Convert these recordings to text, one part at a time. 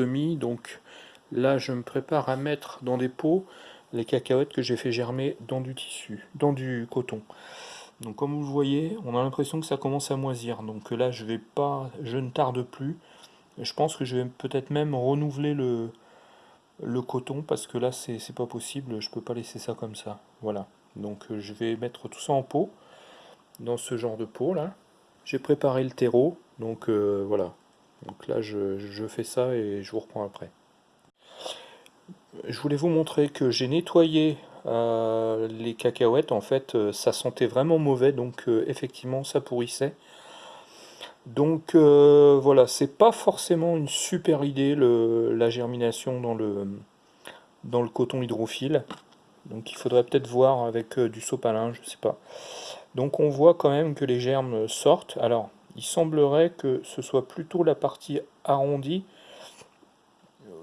donc là je me prépare à mettre dans des pots les cacahuètes que j'ai fait germer dans du tissu, dans du coton. Donc comme vous le voyez, on a l'impression que ça commence à moisir. Donc là je vais pas, je ne tarde plus. Je pense que je vais peut-être même renouveler le, coton parce que là c'est pas possible, je peux pas laisser ça comme ça. Voilà. Donc je vais mettre tout ça en pot, dans ce genre de pot là. J'ai préparé le terreau, donc euh, voilà. Donc là je, fais ça et je vous reprends après je voulais vous montrer que j'ai nettoyé euh, les cacahuètes. En fait, euh, ça sentait vraiment mauvais, donc euh, effectivement, ça pourrissait. Donc voilà, c'est pas forcément une super idée la germination dans le, dans le coton hydrophile. Donc il faudrait peut-être voir avec du sopalin, je sais pas. Donc on voit quand même que les germes sortent. Alors, il semblerait que ce soit plutôt la partie arrondie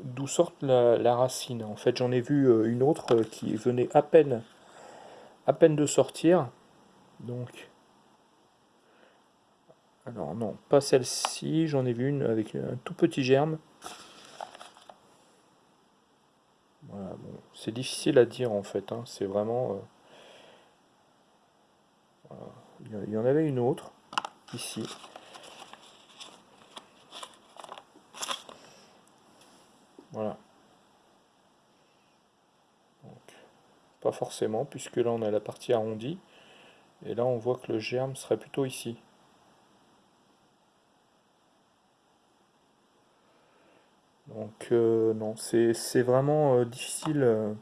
d'où sort la, racine. En fait, j'en ai vu euh, une autre euh, qui venait à peine, à peine de sortir. Donc, alors non, pas celle-ci. J'en ai vu une avec un tout petit germe. Voilà, c'est difficile à dire en fait. Hein. C'est vraiment. Euh, il y en avait une autre ici. Voilà. pas forcément, puisque là on a la partie arrondie. Et là on voit que le germe serait plutôt ici. Donc euh, non, c'est vraiment euh, difficile euh,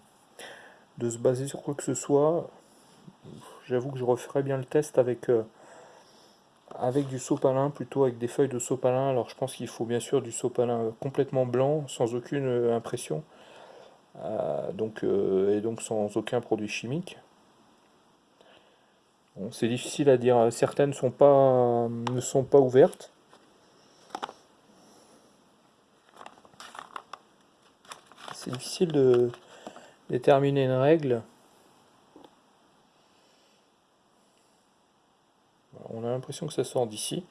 de se baser sur quoi que ce soit. J'avoue que je referai bien le test avec avec du sopalin, plutôt avec des feuilles de sopalin. Alors je pense qu'il faut bien sûr du sopalin complètement blanc, sans aucune euh, impression, euh, donc, euh, et donc sans aucun produit chimique. c'est difficile à dire, certaines sont pas, ne sont pas ouvertes. C'est difficile de déterminer une règle. on a l'impression que ça sort d'ici.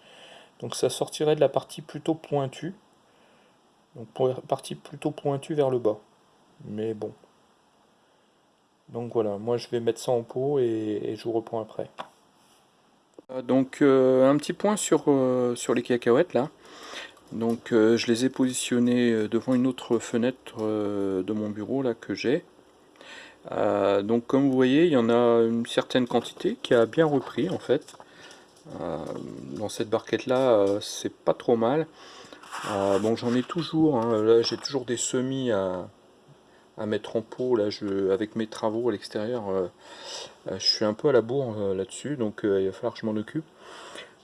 Donc ça sortirait de la partie plutôt pointue. Donc partie plutôt pointue vers le bas. Mais bon. Donc voilà, moi je vais mettre ça en pot et, je vous reprends après. Euh, donc euh, un petit point sur, euh, sur les cacahuètes là. Donc je les ai positionnés devant une autre fenêtre de mon bureau là que j'ai. donc comme vous voyez, il y en a une certaine quantité qui a bien repris en fait. Euh, dans cette barquette là euh, c'est pas trop mal. Euh, bon j'en ai toujours hein. là j'ai toujours des semis à, mettre en pot là je avec mes travaux à l'extérieur je suis un peu à la bourre là-dessus donc il va falloir que je m'en occupe.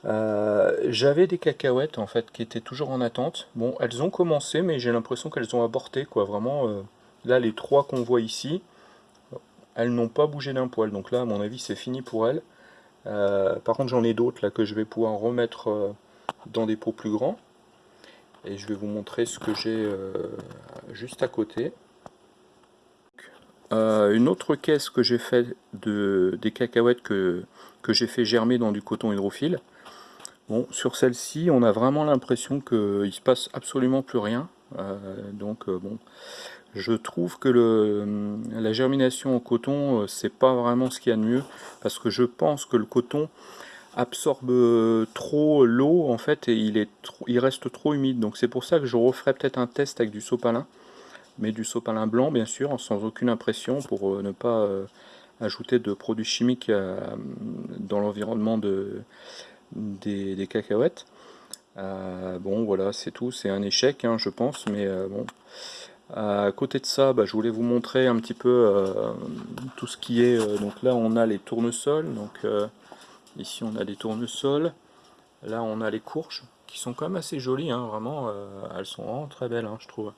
J'avais des cacahuètes en fait qui étaient toujours en attente. Bon elles ont commencé mais j'ai l'impression qu'elles ont aborté quoi. Vraiment là les trois qu'on voit ici elles n'ont pas bougé d'un poil. Donc là à mon avis c'est fini pour elles euh, par contre j'en ai d'autres là que je vais pouvoir remettre euh, dans des pots plus grands. Et je vais vous montrer ce que j'ai euh, juste à côté. une autre caisse que j'ai fait de, des cacahuètes que, que j'ai fait germer dans du coton hydrophile. Bon, sur celle-ci, on a vraiment l'impression qu'il se passe absolument plus rien. donc bon, je trouve que la germination en coton, euh, c'est pas vraiment ce qu'il y a de mieux, parce que je pense que le coton absorbe euh, trop l'eau en fait et il, est il reste trop humide. Donc c'est pour ça que je referai peut-être un test avec du sopalin mais du sopalin blanc bien sûr sans aucune impression pour euh, ne pas ajouter de produits chimiques dans l'environnement de, des, cacahuètes. Bon voilà c'est tout. C'est un échec hein, je pense mais bon à côté de ça, bah, je voulais vous montrer un petit peu euh, tout ce qui est... Euh, donc là, on a les tournesols. Donc euh, ici, on a des tournesols. Là, on a les courges, qui sont quand même assez jolies. Hein, vraiment, elles sont vraiment très belles, hein, je trouve.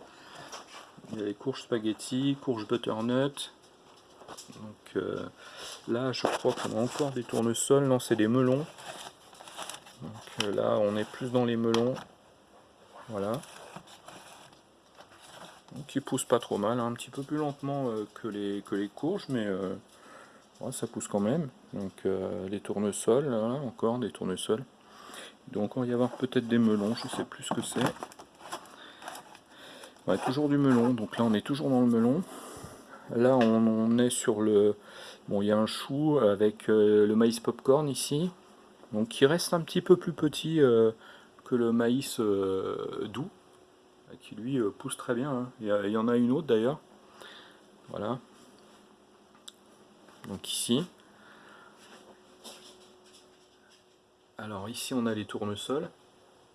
Il y a les courges spaghetti, courges butternut. Donc là, je crois qu'on a encore des tournesols. Non, c'est des melons. Donc là, on est plus dans les melons. Voilà qui pousse pas trop mal, hein. un petit peu plus lentement euh, que, les, que les courges, mais euh, ça pousse quand même. Donc euh, les tournesols, encore des tournesols. Donc on va y avoir peut-être des melons, je sais plus ce que c'est. Toujours du melon, donc là on est toujours dans le melon. Là on, est sur le... Bon, il y a un chou avec euh, le maïs popcorn ici, donc qui reste un petit peu plus petit euh, que le maïs euh, doux, qui lui pousse très bien. Hein. Il, y en a une autre d'ailleurs. Voilà. Donc ici. Alors ici on a les tournesols.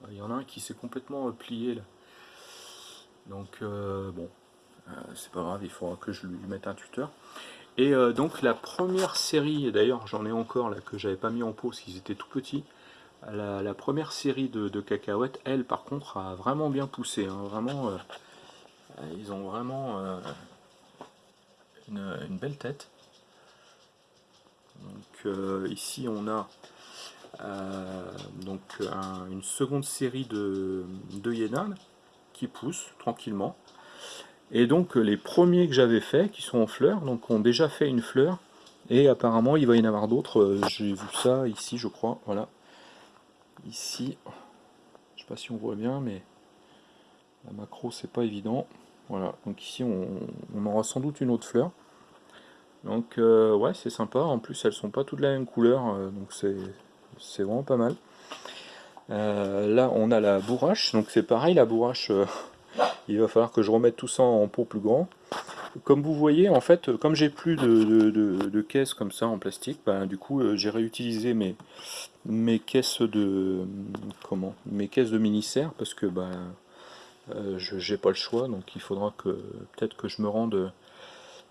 Il y en a un qui s'est complètement plié là. Donc euh, bon, euh, c'est pas grave, il faudra que je lui mette un tuteur. Et euh, donc la première série, d'ailleurs j'en ai encore là que j'avais pas mis en pause, parce qu'ils étaient tout petits. La, première série de, cacahuètes, elle par contre a vraiment bien poussé, hein. vraiment, ils ont vraiment une, belle tête. Donc ici on a une seconde série de, de qui poussent tranquillement. Et donc les premiers que j'avais fait, qui sont en fleurs, donc ont déjà fait une fleur. Et apparemment il va y en avoir d'autres. Euh, j'ai vu ça ici je crois. Voilà. Ici. Je sais pas si on voit bien mais la macro c'est pas évident. Voilà. Donc ici on, aura sans doute une autre fleur. Donc euh, ouais c'est sympa. En plus elles sont pas toutes de la même couleur. Euh, donc c'est vraiment pas mal. Euh, là, on a la bourrache, donc c'est pareil, la bourrache, il va falloir que je remette tout ça en pot plus grand. Comme vous voyez, en fait, comme j'ai plus de, de, caisses comme ça en plastique, ben, du coup, euh, j'ai réutilisé mes, mes caisses de comment mes caisses de mini-serre parce que ben, je j'ai pas le choix, donc il faudra que peut-être que je me rende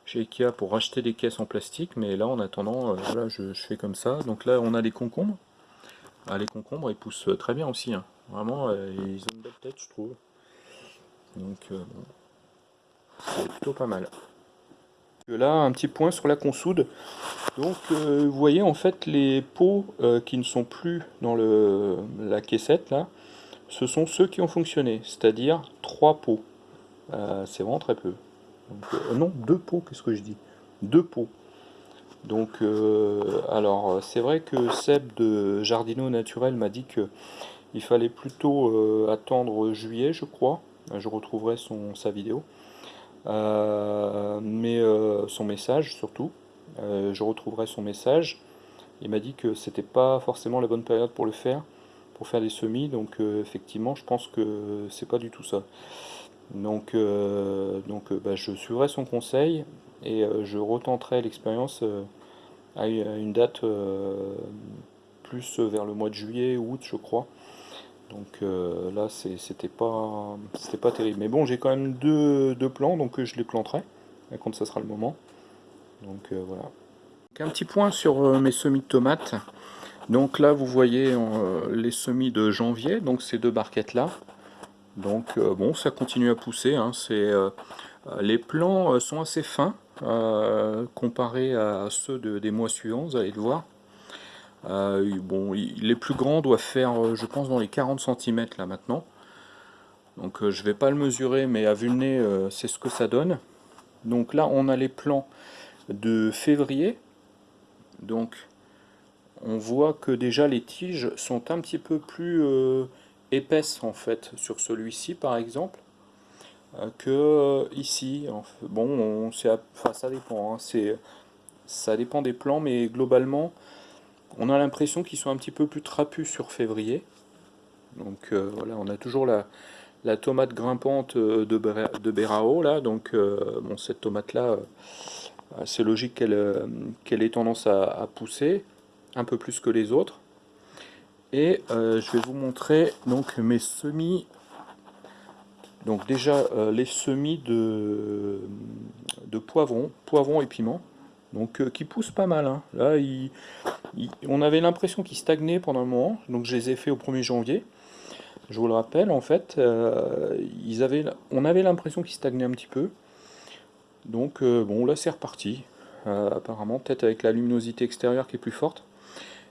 chez Ikea pour racheter des caisses en plastique, mais là, en attendant, voilà, je, fais comme ça. Donc là, on a les concombres. Ah, les concombres, ils poussent très bien aussi. Hein. Vraiment, euh, ils ont une belle tête, je trouve. Donc, euh, c'est plutôt pas mal. Là, un petit point sur la consoude. Donc, euh, vous voyez, en fait, les pots qui ne sont plus dans le, la caissette, là, ce sont ceux qui ont fonctionné. C'est-à-dire trois pots. c'est vraiment très peu. non, deux pots, qu'est-ce que je dis? Deux pots. Donc, euh, alors, c'est vrai que Seb de Jardino Naturel m'a dit que il fallait plutôt euh, attendre juillet, je crois. Je retrouverai son, sa vidéo. Euh, mais son message surtout. je retrouverai son message. Il m'a dit que c'était pas forcément la bonne période pour le faire, pour faire des semis. Donc, effectivement, je pense que c'est pas du tout ça. Donc, donc bah, je suivrai son conseil et je retenterai l'expérience à une date euh, plus vers le mois de juillet, août je crois. Donc euh, là c'était pas pas terrible. Mais bon j'ai quand même deux, plants donc je les planterai quand ça sera le moment. Donc euh, voilà. un petit point sur mes semis de tomates. Donc là vous voyez les semis de janvier, donc ces deux barquettes là. Donc bon ça continue à pousser, hein. les plants sont assez fins, euh, comparé à ceux des mois suivants, vous allez le voir. Euh, bon, les plus grands doivent faire, euh, je pense, dans les 40 cm là maintenant. Donc je vais pas le mesurer, mais à vue de nez, c'est ce que ça donne. Donc là, on a les plans de février. Donc on voit que déjà les tiges sont un petit peu plus épaisses en fait sur celui-ci par exemple. Euh, que euh, ici. Bon, ça dépend. Hein, ça dépend des plans, mais globalement, on a l'impression qu'ils sont un petit peu plus trapus sur février. Donc euh, voilà, on a toujours la, la tomate grimpante de, de Berao là. Donc bon, cette tomate là, c'est logique qu'elle ait tendance à, pousser un peu plus que les autres. Et je vais vous montrer donc mes semis donc déjà euh, les semis de, de poivrons, et piments, donc euh, qui poussent pas mal. Hein. Là, on avait l'impression qu'ils stagnaient pendant un moment, donc je les ai fait au 1er janvier. Je vous le rappelle, en fait, euh, on avait l'impression qu'ils stagnaient un petit peu. Donc bon, là c'est reparti, apparemment, peut-être avec la luminosité extérieure qui est plus forte.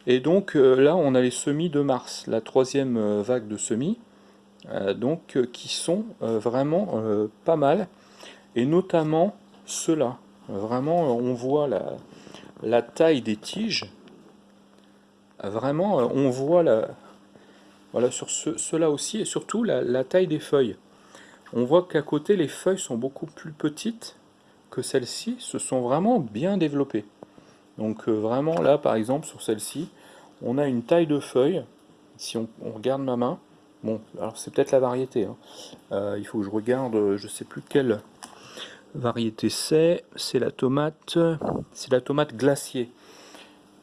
Et donc là, on a les semis de mars, la troisième vague de semis. Euh, donc euh, qui sont euh, vraiment pas mal, et notamment ceux-là. Vraiment, on voit la taille des tiges. Vraiment, on voit la, voilà, sur ceux-là aussi, et surtout la, taille des feuilles. on voit qu'à côté les feuilles sont beaucoup plus petites que celles-ci, se sont vraiment bien développées. Donc vraiment là par exemple sur celle-ci, on a une taille de feuille, si on, regarde ma main, bon alors c'est peut-être la variété, hein. il faut que je regarde, je sais plus quelle variété c'est, c'est la tomate, c'est la tomate glacier.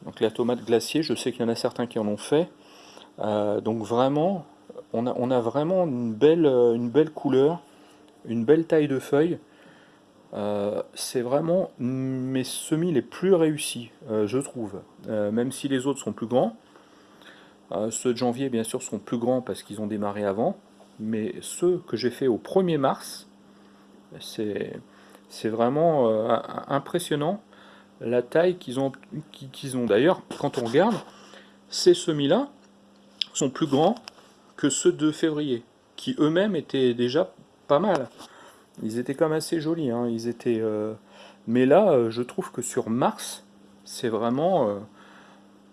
Donc la tomate glacier, je sais qu'il y en a certains qui en ont fait. Euh, donc vraiment, on a, vraiment une belle, une belle couleur, une belle taille de feuilles. Euh, c'est vraiment mes semis les plus réussis, euh, je trouve. même si les autres sont plus grands. ceux de janvier, bien sûr, sont plus grands parce qu'ils ont démarré avant. Mais ceux que j'ai fait au 1er mars, c'est vraiment impressionnant la taille qu'ils ont, qu'ils ont. D'ailleurs, quand on regarde, ces semis-là sont plus grands que ceux de février, qui eux-mêmes étaient déjà pas mal. Ils étaient quand même assez jolis. Hein. Ils étaient, euh, Mais là, euh, je trouve que sur Mars, c'est vraiment... Euh,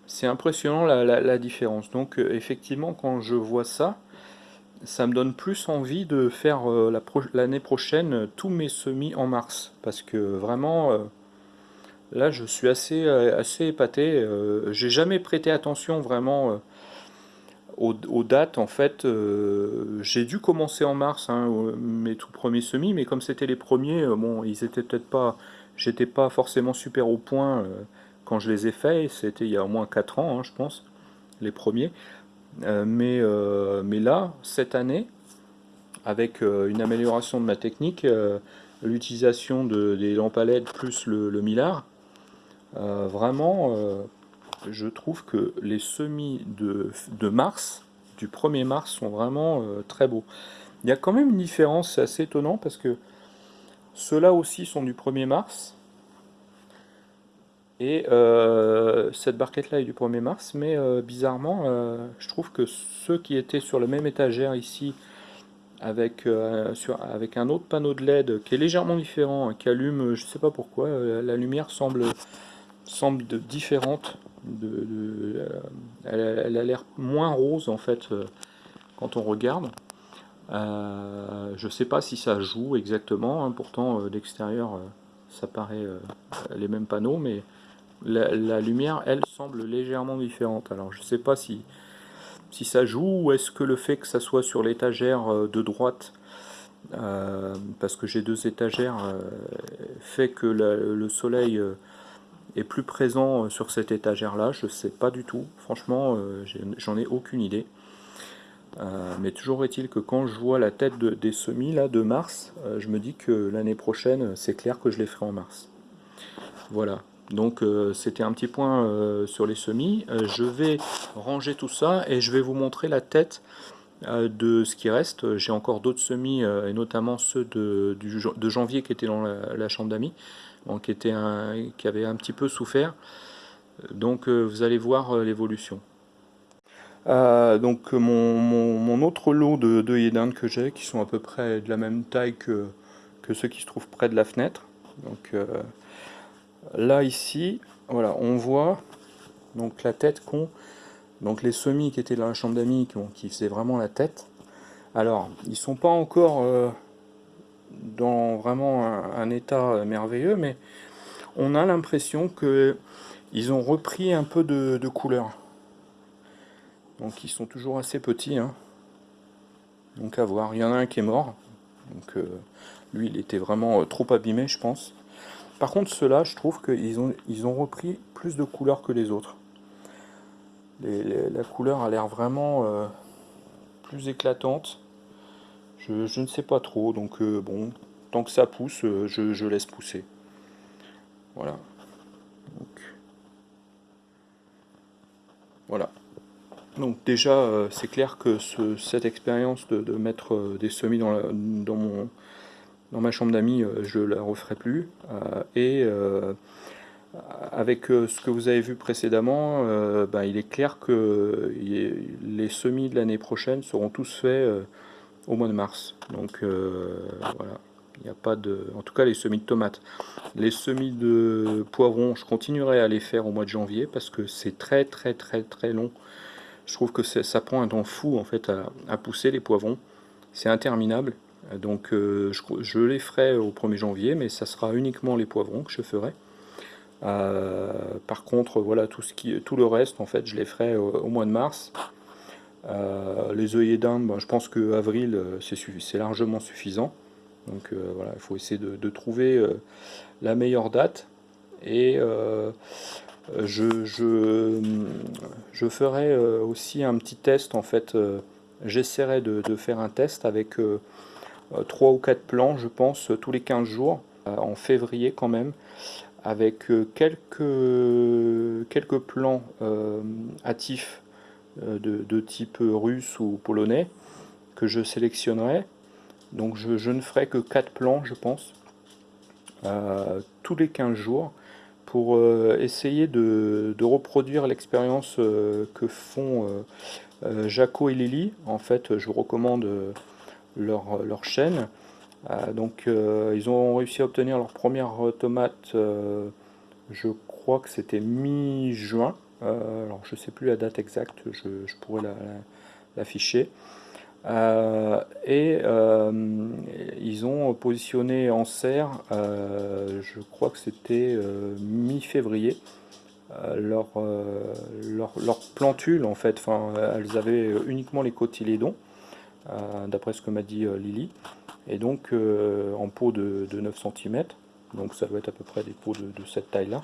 c'est impressionnant la, différence. Donc effectivement, quand je vois ça, ça me donne plus envie de faire l'année prochaine tous mes semis en mars. Parce que vraiment Là, je suis assez, euh, assez épaté. Euh, j'ai jamais prêté attention vraiment euh, aux, dates. En fait, j'ai dû commencer en mars hein, mes tout premiers semis, mais comme c'était les premiers, bon, ils étaient peut-être pas. J'étais pas forcément super au point quand je les ai faits. C'était il y a au moins 4 ans, hein, je pense, les premiers. mais, mais là, cette année, avec une amélioration de ma technique, l'utilisation de, des lampes à LED plus le, le millard, euh, vraiment, euh, je trouve que les semis de, mars, du 1er mars, sont vraiment euh, très beaux. Il y a quand même une différence, c'est assez étonnant, parce que ceux-là aussi sont du 1er mars, et cette barquette-là est du 1er mars, mais bizarrement, je trouve que ceux qui étaient sur la même étagère ici, avec, avec un autre panneau de LED qui est légèrement différent, qui allume, je ne sais pas pourquoi, la lumière semble semble différente. De, elle, a l'air moins rose en fait euh, quand on regarde. Euh, je sais pas si ça joue exactement, hein, pourtant euh, d'extérieur ça paraît les mêmes panneaux, mais la, lumière elle semble légèrement différente. Alors je sais pas si, si ça joue ou est-ce que le fait que ça soit sur l'étagère de droite parce que j'ai deux étagères, fait que le soleil est plus présent euh, sur cette étagère là, je sais pas du tout, franchement euh, j'en ai aucune idée. Euh, mais toujours est-il que quand je vois la tête des semis là de mars, je me dis que l'année prochaine c'est clair que je les ferai en mars. Voilà, donc c'était un petit point sur les semis. je vais ranger tout ça et je vais vous montrer la tête de ce qui reste. J'ai encore d'autres semis et notamment ceux de, de, janvier qui étaient dans la chambre d'amis qui, était un, qui avait un petit peu souffert. Donc euh, vous allez voir euh, l'évolution. Euh, donc mon, mon, autre lot de, de que j'ai, qui sont à peu près de la même taille que, que ceux qui se trouvent près de la fenêtre. Donc là ici, voilà, on voit donc la tête qu'ont donc les semis qui étaient dans la chambre d'amis, qui, qui faisaient vraiment la tête. Alors, ils sont pas encore dans vraiment un, état merveilleux, mais on a l'impression que ils ont repris un peu de, couleur. Donc ils sont toujours assez petits. Hein. Donc à voir. Il y en a un qui est mort. Donc euh, lui, il était vraiment euh, trop abîmé, je pense. Par contre, ceux-là, je trouve qu'ils ont, ils ont repris plus de couleur que les autres. la couleur a l'air vraiment euh, plus éclatante. Je, ne sais pas trop, donc euh, bon, tant que ça pousse, euh, je, laisse pousser. Voilà. voilà. Donc déjà, euh, c'est clair que cette expérience de, mettre des semis dans, dans, mon, dans ma chambre d'amis, je la referai plus. et avec ce que vous avez vu précédemment, ben, il est clair que les semis de l'année prochaine seront tous faits au mois de mars. Donc euh, voilà, il n'y a pas de... En tout cas les semis de tomates. Les semis de poivrons, je continuerai à les faire au mois de janvier parce que c'est très très très très long. Je trouve que ça prend un temps fou en fait à, pousser les poivrons. C'est interminable. Donc je, les ferai au 1er janvier, mais ça sera uniquement les poivrons que je ferai. par contre, voilà, tout, ce qui, tout le reste, en fait, je les ferai au, mois de mars. Les œillets d'Inde, ben, je pense que avril, c'est largement suffisant. Donc voilà, il faut essayer de, trouver la meilleure date. Et je, je, ferai euh, aussi un petit test en fait. Euh, j'essaierai de, faire un test avec 3 euh, ou 4 plans, je pense, tous les 15 jours, en février quand même, avec quelques, quelques plans hâtifs de, type russe ou polonais que je sélectionnerai. Donc je, ne ferai que 4 plans, je pense, tous les 15 jours pour euh, essayer de, reproduire l'expérience euh, que font euh, Jaco et Lily. En fait, je vous recommande leur, leur chaîne. donc, ils ont réussi à obtenir leur première tomate, je crois que c'était mi-juin. Alors, je ne sais plus la date exacte, je, pourrais l'afficher. Euh, et euh, ils ont positionné en serre, euh, je crois que c'était mi-février, leur, leur, plantule en fait, enfin, elles avaient uniquement les cotylédons, d'après ce que m'a dit Lily, et donc en pot de, 9 cm, donc ça doit être à peu près des pots de, de cette taille là.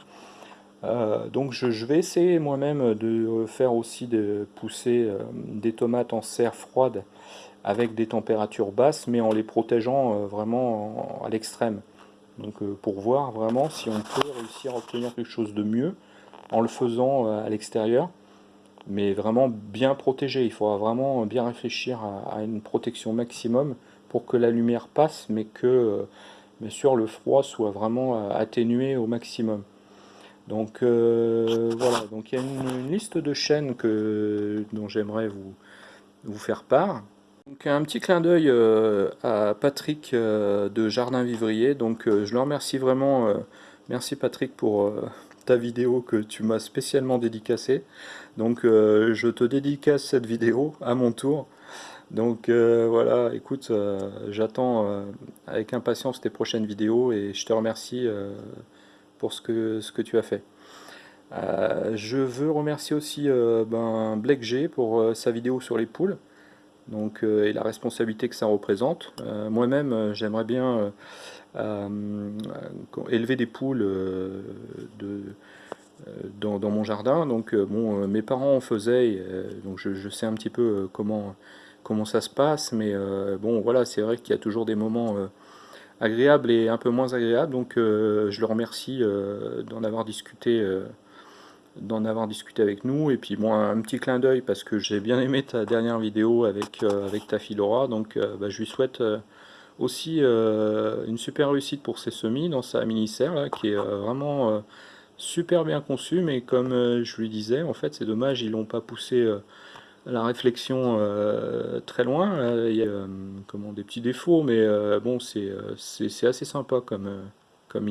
Donc je, vais essayer moi-même de faire aussi de pousser des tomates en serre froide avec des températures basses, mais en les protégeant euh, vraiment à l'extrême. Donc euh, pour voir vraiment si on peut réussir à obtenir quelque chose de mieux en le faisant euh, à l'extérieur, mais vraiment bien protégé. Il faudra vraiment bien réfléchir à, une protection maximum pour que la lumière passe, mais que bien sûr le froid soit vraiment atténué au maximum. Donc voilà, donc il y a une, liste de chaînes que, dont j'aimerais vous, faire part. Donc un petit clin d'œil euh, à Patrick euh, de Jardin Vivrier, donc euh, je le remercie vraiment, merci Patrick pour ta vidéo que tu m'as spécialement dédicacée, donc je te dédicace cette vidéo à mon tour, donc voilà, écoute, j'attends avec impatience tes prochaines vidéos et je te remercie pour ce que, ce que tu as fait. je veux remercier aussi ben, Black G pour sa vidéo sur les poules donc, euh, et la responsabilité que ça représente. Euh, moi-même, euh, j'aimerais bien élever des poules dans, mon jardin. Donc, bon, mes parents en faisaient, donc je, sais un petit peu comment, comment ça se passe, mais bon, voilà, c'est vrai qu'il y a toujours des moments agréables et un peu moins agréables, donc je le remercie d'en avoir discuté d'en avoir discuté avec nous. Et puis moi, un petit clin d'œil parce que j'ai bien aimé ta dernière vidéo avec, euh, avec ta fille Laura. Donc euh, bah, je lui souhaite euh, aussi une super réussite pour ses semis dans sa mini-serre qui est vraiment super bien conçu. Mais comme je lui disais, en fait, c'est dommage, ils l'ont pas poussé la réflexion très loin. Il y a comment, des petits défauts, mais bon, c'est assez sympa comme, comme.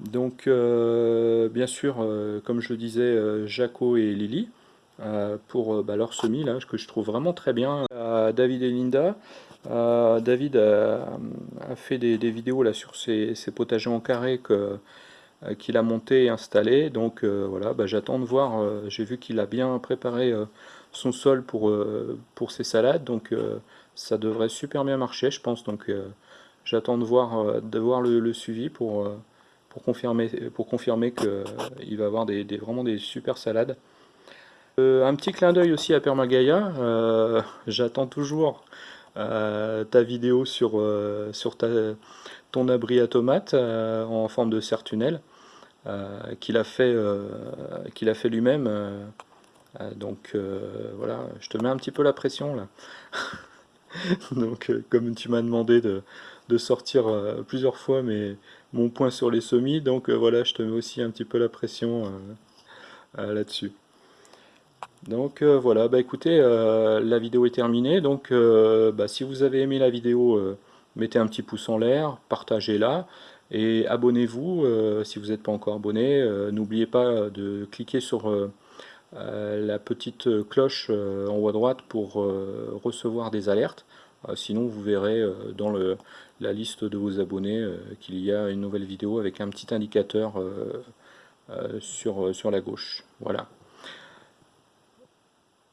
Donc, euh, bien sûr, euh, comme je disais, euh, Jaco et Lily, pour bah, leur semis, là, que je trouve vraiment très bien. David et Linda, David a, fait des, vidéos là, sur ses, potagers en carré qu'il a monté et installé. Donc voilà, bah, j'attends de voir. J'ai vu qu'il a bien préparé son sol pour, pour ses salades. Donc ça devrait super bien marcher, je pense. Donc j'attends de voir, de voir le suivi pour pour confirmer, pour confirmer qu'il euh, va avoir des, vraiment des super salades. Euh, un petit clin d'œil aussi à Permagaya, euh, j'attends toujours ta vidéo sur, sur ta, ton abri à tomates en forme de serre-tunnel qu'il a fait, qu'il a fait lui-même. donc voilà, je te mets un petit peu la pression là. donc comme tu m'as demandé de, de sortir plusieurs fois mais mon point sur les semis, donc euh, voilà, je te mets aussi un petit peu la pression euh, euh, là-dessus. Donc voilà, bah écoutez, la vidéo est terminée, donc bah, si vous avez aimé la vidéo, mettez un petit pouce en l'air, partagez-la, et abonnez-vous si vous n'êtes pas encore abonné. N'oubliez pas de cliquer sur la petite cloche en haut à droite pour recevoir des alertes. sinon vous verrez dans la liste de vos abonnés qu'il y a une nouvelle vidéo avec un petit indicateur sur, sur la gauche. Voilà.